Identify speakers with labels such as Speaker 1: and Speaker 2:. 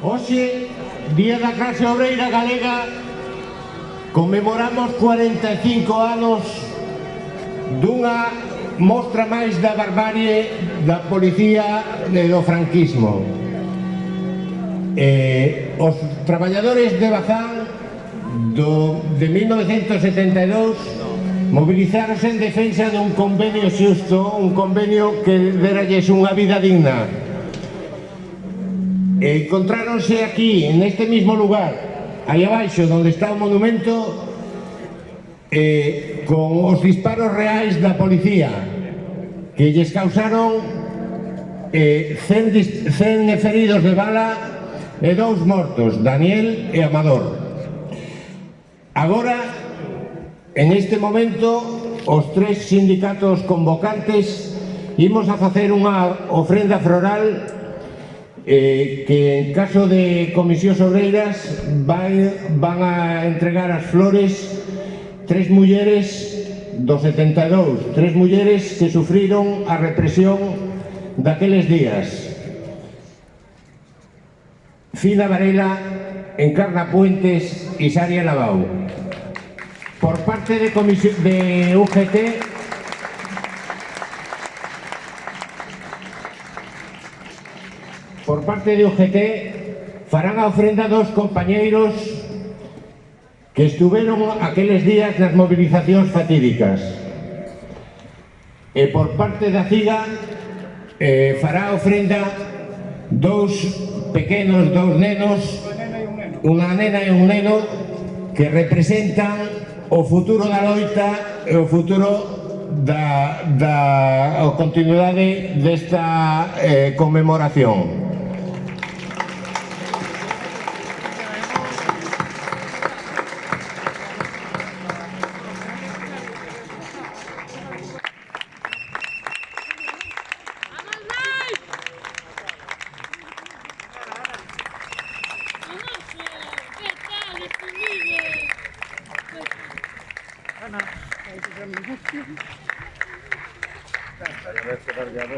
Speaker 1: Hoxe, Día da Clase Obreira Galega, conmemoramos 45 anos dunha mostra máis da barbarie da policía e do franquismo. Eh, os traballadores de Bazán do, de 1972 movilizaronse en defensa dun convenio xusto, un convenio que deralles unha vida digna e encontráronse aquí, en este mismo lugar, aí abaixo, onde está o monumento, eh, con os disparos reais da policía, que lles causaron eh, 100, 100 feridos de bala e dous mortos, Daniel e Amador. Agora, en este momento, os tres sindicatos convocantes imos a facer unha ofrenda floral eh, que en caso de comisións obreiras van, van a entregar as flores tres mulleres do 72, tres mulleres que sufriron a represión daqueles días. Fina Varela, Encarna Puentes e Saria Lavau. Por parte de, de UGT, por parte de UGT farán a ofrenda dos compañeiros que estuveron aqueles días nas movilizacións fatídicas e por parte da CIGA eh, fará ofrenda dous pequenos, dous nenos unha nena e un neno que representan o futuro da loita e o futuro da, da continuidade desta eh, conmemoración.
Speaker 2: যাব